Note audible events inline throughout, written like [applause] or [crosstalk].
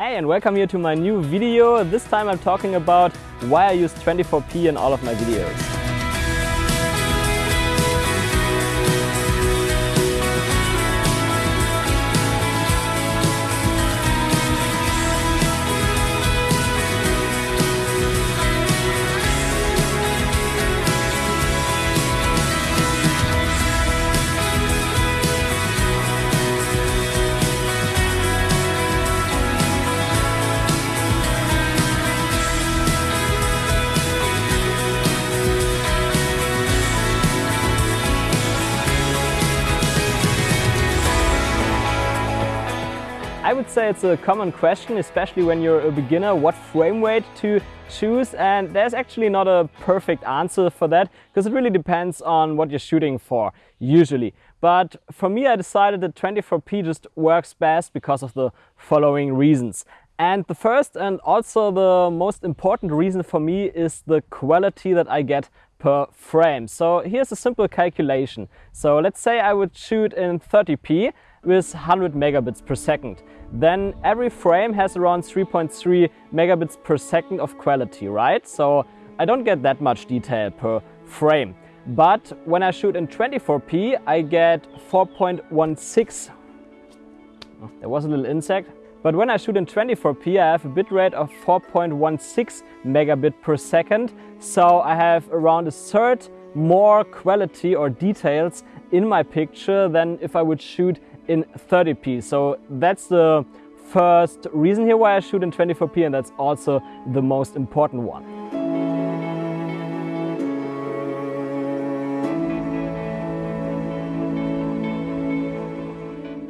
Hey and welcome here to my new video. This time I'm talking about why I use 24p in all of my videos. I would say it's a common question, especially when you're a beginner, what frame rate to choose. And there's actually not a perfect answer for that because it really depends on what you're shooting for, usually. But for me, I decided that 24p just works best because of the following reasons. And the first and also the most important reason for me is the quality that I get per frame. So here's a simple calculation. So let's say I would shoot in 30p with 100 megabits per second. Then every frame has around 3.3 megabits per second of quality, right? So I don't get that much detail per frame. But when I shoot in 24p, I get 4.16. Oh, there was a little insect. But when I shoot in 24p, I have a bitrate of 4.16 megabit per second. So I have around a third more quality or details in my picture than if I would shoot in 30p. So that's the first reason here why I shoot in 24p and that's also the most important one.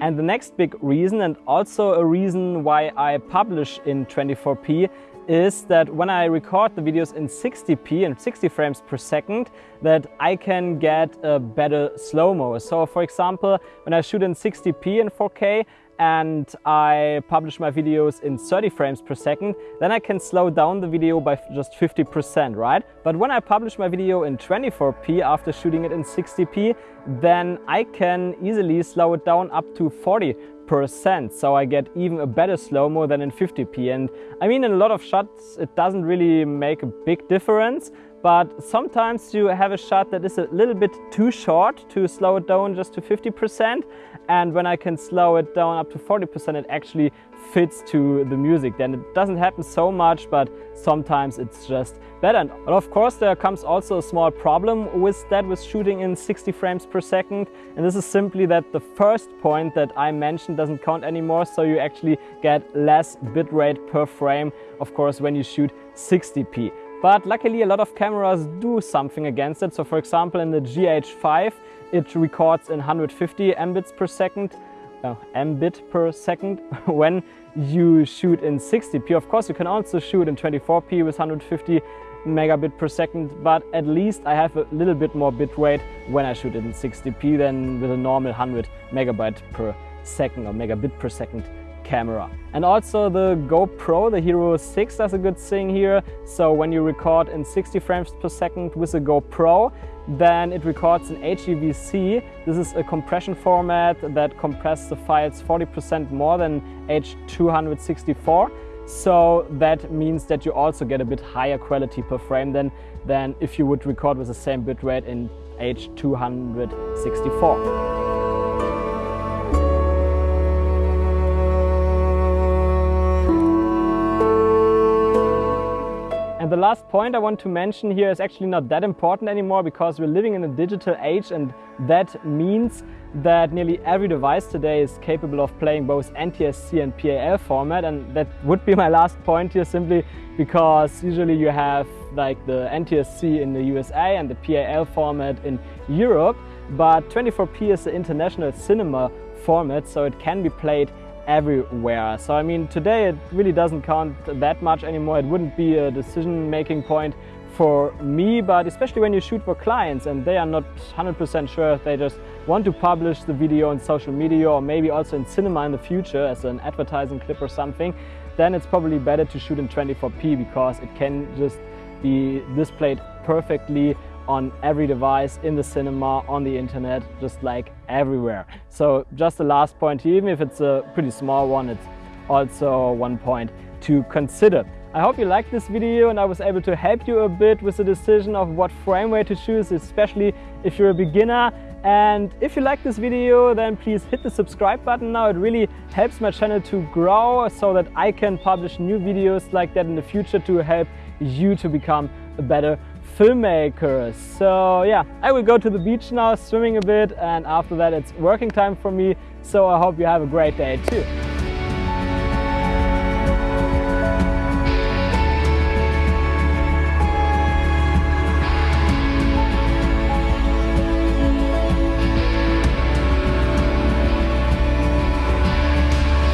And the next big reason and also a reason why I publish in 24p is that when I record the videos in 60p and 60 frames per second that I can get a better slow-mo. So for example, when I shoot in 60p in 4K and I publish my videos in 30 frames per second, then I can slow down the video by just 50%, right? But when I publish my video in 24p after shooting it in 60p, then I can easily slow it down up to 40 percent so I get even a better slow-mo than in 50p and I mean in a lot of shots it doesn't really make a big difference but sometimes you have a shot that is a little bit too short to slow it down just to 50% and when I can slow it down up to 40% it actually fits to the music. Then it doesn't happen so much but sometimes it's just better. And of course there comes also a small problem with that with shooting in 60 frames per second. And this is simply that the first point that I mentioned doesn't count anymore so you actually get less bitrate per frame of course when you shoot 60p but luckily a lot of cameras do something against it. So for example in the GH5 it records in 150 mbits per second, uh, mbit per second [laughs] when you shoot in 60p. Of course you can also shoot in 24p with 150 megabit per second, but at least I have a little bit more bit rate when I shoot in 60p than with a normal 100 megabyte per second or megabit per second camera. And also the GoPro, the Hero 6 does a good thing here. So when you record in 60 frames per second with a GoPro, then it records in HEVC. This is a compression format that compresses the files 40% more than H264. So that means that you also get a bit higher quality per frame than, than if you would record with the same bitrate in H264. Last point I want to mention here is actually not that important anymore because we're living in a digital age and that means that nearly every device today is capable of playing both NTSC and PAL format. And that would be [laughs] my last point here simply because usually you have like the NTSC in the USA and the PAL format in Europe but 24p is the international cinema format so it can be played everywhere. So I mean, today it really doesn't count that much anymore. It wouldn't be a decision-making point for me, but especially when you shoot for clients and they are not 100% sure if they just want to publish the video on social media or maybe also in cinema in the future as an advertising clip or something, then it's probably better to shoot in 24p because it can just be displayed perfectly on every device, in the cinema, on the internet, just like everywhere. So just the last point even if it's a pretty small one, it's also one point to consider. I hope you liked this video and I was able to help you a bit with the decision of what frame rate to choose, especially if you're a beginner. And if you like this video, then please hit the subscribe button now. It really helps my channel to grow so that I can publish new videos like that in the future to help you to become a better filmmaker. So yeah, I will go to the beach now, swimming a bit, and after that it's working time for me. So I hope you have a great day too.